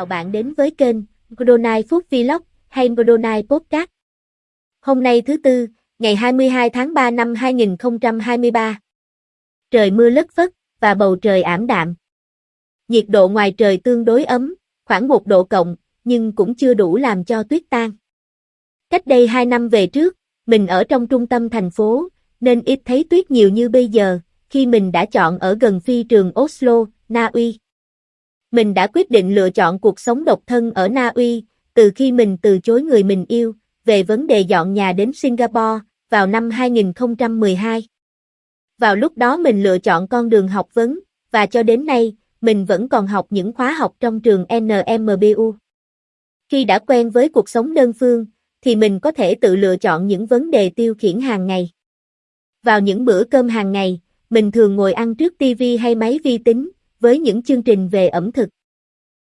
chào bạn đến với kênh Godonai Food Vlog hay Godonai Podcast. Hôm nay thứ Tư, ngày 22 tháng 3 năm 2023. Trời mưa lất phất và bầu trời ảm đạm. Nhiệt độ ngoài trời tương đối ấm, khoảng 1 độ cộng, nhưng cũng chưa đủ làm cho tuyết tan. Cách đây 2 năm về trước, mình ở trong trung tâm thành phố, nên ít thấy tuyết nhiều như bây giờ, khi mình đã chọn ở gần phi trường Oslo, Na Uy. Mình đã quyết định lựa chọn cuộc sống độc thân ở Na Uy, từ khi mình từ chối người mình yêu, về vấn đề dọn nhà đến Singapore, vào năm 2012. Vào lúc đó mình lựa chọn con đường học vấn, và cho đến nay, mình vẫn còn học những khóa học trong trường NMBU. Khi đã quen với cuộc sống đơn phương, thì mình có thể tự lựa chọn những vấn đề tiêu khiển hàng ngày. Vào những bữa cơm hàng ngày, mình thường ngồi ăn trước TV hay máy vi tính, với những chương trình về ẩm thực.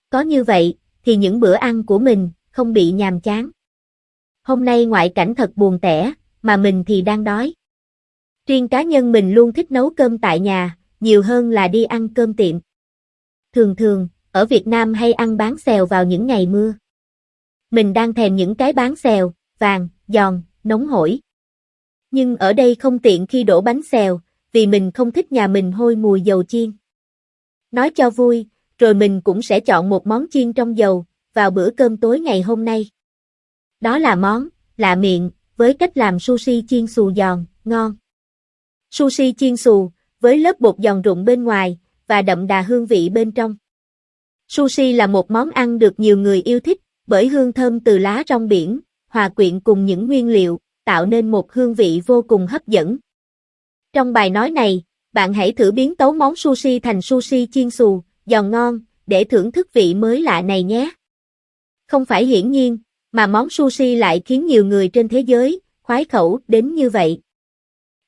Có như vậy, thì những bữa ăn của mình không bị nhàm chán. Hôm nay ngoại cảnh thật buồn tẻ, mà mình thì đang đói. Riêng cá nhân mình luôn thích nấu cơm tại nhà, nhiều hơn là đi ăn cơm tiệm. Thường thường, ở Việt Nam hay ăn bán xèo vào những ngày mưa. Mình đang thèm những cái bán xèo, vàng, giòn, nóng hổi. Nhưng ở đây không tiện khi đổ bánh xèo, vì mình không thích nhà mình hôi mùi dầu chiên. Nói cho vui, rồi mình cũng sẽ chọn một món chiên trong dầu, vào bữa cơm tối ngày hôm nay. Đó là món, lạ miệng, với cách làm sushi chiên xù giòn, ngon. Sushi chiên xù, với lớp bột giòn rụng bên ngoài, và đậm đà hương vị bên trong. Sushi là một món ăn được nhiều người yêu thích, bởi hương thơm từ lá rong biển, hòa quyện cùng những nguyên liệu, tạo nên một hương vị vô cùng hấp dẫn. Trong bài nói này, bạn hãy thử biến tấu món sushi thành sushi chiên xù, giòn ngon, để thưởng thức vị mới lạ này nhé. Không phải hiển nhiên, mà món sushi lại khiến nhiều người trên thế giới, khoái khẩu đến như vậy.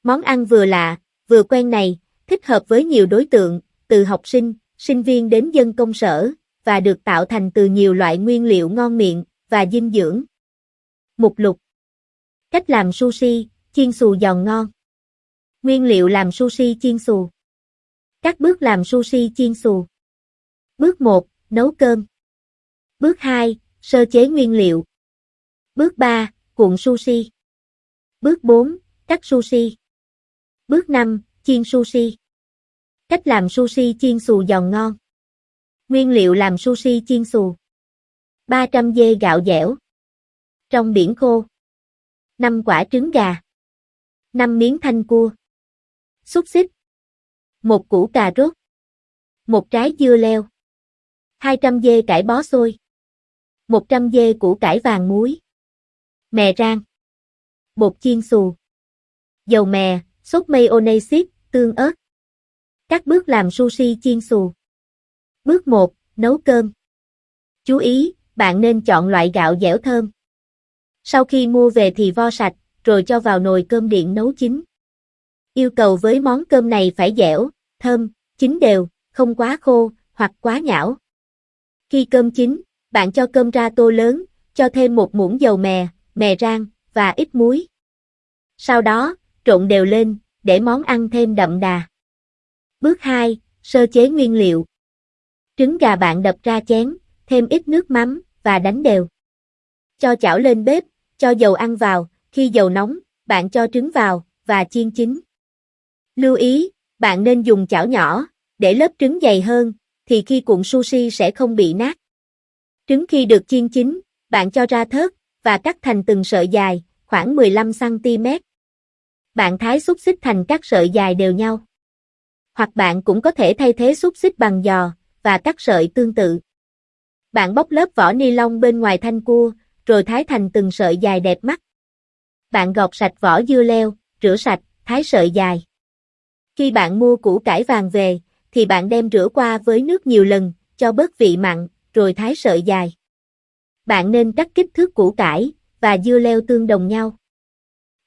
Món ăn vừa lạ, vừa quen này, thích hợp với nhiều đối tượng, từ học sinh, sinh viên đến dân công sở, và được tạo thành từ nhiều loại nguyên liệu ngon miệng, và dinh dưỡng. Mục lục Cách làm sushi, chiên xù giòn ngon Nguyên liệu làm sushi chiên xù. Các bước làm sushi chiên xù. Bước 1, nấu cơm. Bước 2, sơ chế nguyên liệu. Bước 3, cuộn sushi. Bước 4, cắt sushi. Bước 5, chiên sushi. Cách làm sushi chiên xù giòn ngon. Nguyên liệu làm sushi chiên xù. 300 dê gạo dẻo. Trong biển khô. 5 quả trứng gà. 5 miếng thanh cua xúc xích, một củ cà rốt, một trái dưa leo, 200 dê cải bó xôi, 100 dê củ cải vàng muối, mè rang, bột chiên xù, dầu mè, sốt mayonnaise, tương ớt. Các bước làm sushi chiên xù. Bước 1, nấu cơm. Chú ý, bạn nên chọn loại gạo dẻo thơm. Sau khi mua về thì vo sạch, rồi cho vào nồi cơm điện nấu chín. Yêu cầu với món cơm này phải dẻo, thơm, chín đều, không quá khô, hoặc quá nhão. Khi cơm chín, bạn cho cơm ra tô lớn, cho thêm một muỗng dầu mè, mè rang, và ít muối. Sau đó, trộn đều lên, để món ăn thêm đậm đà. Bước 2, sơ chế nguyên liệu. Trứng gà bạn đập ra chén, thêm ít nước mắm, và đánh đều. Cho chảo lên bếp, cho dầu ăn vào, khi dầu nóng, bạn cho trứng vào, và chiên chín. Lưu ý, bạn nên dùng chảo nhỏ, để lớp trứng dày hơn, thì khi cuộn sushi sẽ không bị nát. Trứng khi được chiên chín, bạn cho ra thớt, và cắt thành từng sợi dài, khoảng 15cm. Bạn thái xúc xích thành các sợi dài đều nhau. Hoặc bạn cũng có thể thay thế xúc xích bằng giò, và cắt sợi tương tự. Bạn bóc lớp vỏ ni lông bên ngoài thanh cua, rồi thái thành từng sợi dài đẹp mắt. Bạn gọt sạch vỏ dưa leo, rửa sạch, thái sợi dài. Khi bạn mua củ cải vàng về, thì bạn đem rửa qua với nước nhiều lần, cho bớt vị mặn, rồi thái sợi dài. Bạn nên cắt kích thước củ cải và dưa leo tương đồng nhau.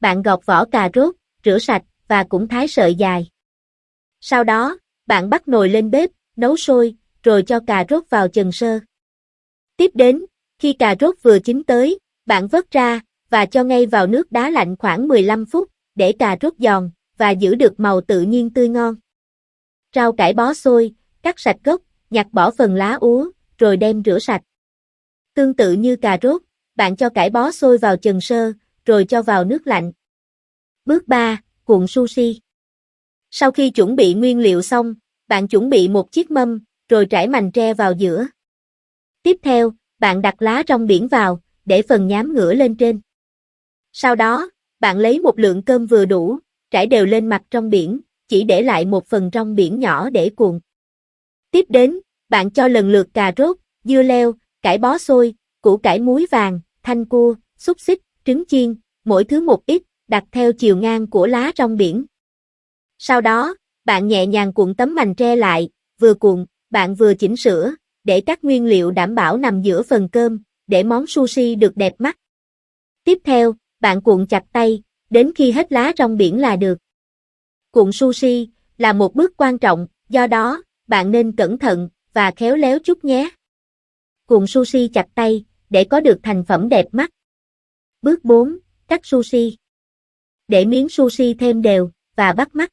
Bạn gọt vỏ cà rốt, rửa sạch và cũng thái sợi dài. Sau đó, bạn bắt nồi lên bếp, nấu sôi, rồi cho cà rốt vào chần sơ. Tiếp đến, khi cà rốt vừa chín tới, bạn vớt ra và cho ngay vào nước đá lạnh khoảng 15 phút để cà rốt giòn, và giữ được màu tự nhiên tươi ngon. Rau cải bó xôi, cắt sạch gốc, nhặt bỏ phần lá úa, rồi đem rửa sạch. Tương tự như cà rốt, bạn cho cải bó sôi vào chần sơ, rồi cho vào nước lạnh. Bước 3, cuộn sushi. Sau khi chuẩn bị nguyên liệu xong, bạn chuẩn bị một chiếc mâm, rồi trải mành tre vào giữa. Tiếp theo, bạn đặt lá rong biển vào, để phần nhám ngửa lên trên. Sau đó, bạn lấy một lượng cơm vừa đủ, trải đều lên mặt trong biển, chỉ để lại một phần trong biển nhỏ để cuộn. Tiếp đến, bạn cho lần lượt cà rốt, dưa leo, cải bó xôi, củ cải muối vàng, thanh cua, xúc xích, trứng chiên, mỗi thứ một ít, đặt theo chiều ngang của lá trong biển. Sau đó, bạn nhẹ nhàng cuộn tấm mành tre lại, vừa cuộn, bạn vừa chỉnh sửa, để các nguyên liệu đảm bảo nằm giữa phần cơm, để món sushi được đẹp mắt. Tiếp theo, bạn cuộn chặt tay, đến khi hết lá rong biển là được. Cuộn sushi là một bước quan trọng, do đó, bạn nên cẩn thận và khéo léo chút nhé. Cuộn sushi chặt tay, để có được thành phẩm đẹp mắt. Bước 4, cắt sushi. Để miếng sushi thêm đều và bắt mắt.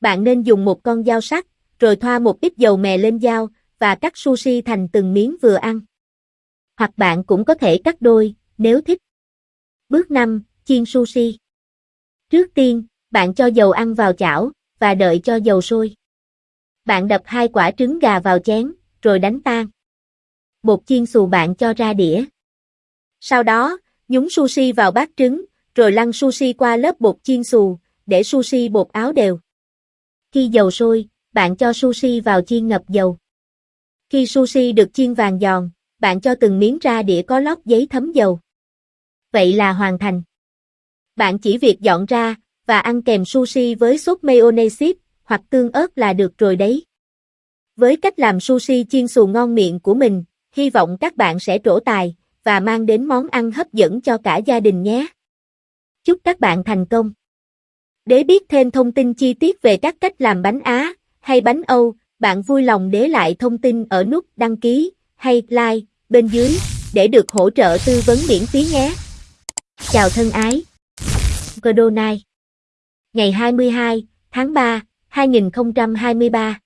Bạn nên dùng một con dao sắc, rồi thoa một ít dầu mè lên dao và cắt sushi thành từng miếng vừa ăn. Hoặc bạn cũng có thể cắt đôi, nếu thích. Bước 5, chiên sushi. Trước tiên, bạn cho dầu ăn vào chảo và đợi cho dầu sôi. Bạn đập hai quả trứng gà vào chén, rồi đánh tan. Bột chiên xù bạn cho ra đĩa. Sau đó, nhúng sushi vào bát trứng, rồi lăn sushi qua lớp bột chiên xù, để sushi bột áo đều. Khi dầu sôi, bạn cho sushi vào chiên ngập dầu. Khi sushi được chiên vàng giòn, bạn cho từng miếng ra đĩa có lót giấy thấm dầu. Vậy là hoàn thành. Bạn chỉ việc dọn ra và ăn kèm sushi với sốt mayonnaise hoặc tương ớt là được rồi đấy. Với cách làm sushi chiên xù ngon miệng của mình, hy vọng các bạn sẽ trổ tài và mang đến món ăn hấp dẫn cho cả gia đình nhé. Chúc các bạn thành công. Để biết thêm thông tin chi tiết về các cách làm bánh Á hay bánh Âu, bạn vui lòng để lại thông tin ở nút đăng ký hay like bên dưới để được hỗ trợ tư vấn miễn phí nhé. Chào thân ái. Godonai Ngày 22 tháng 3, 2023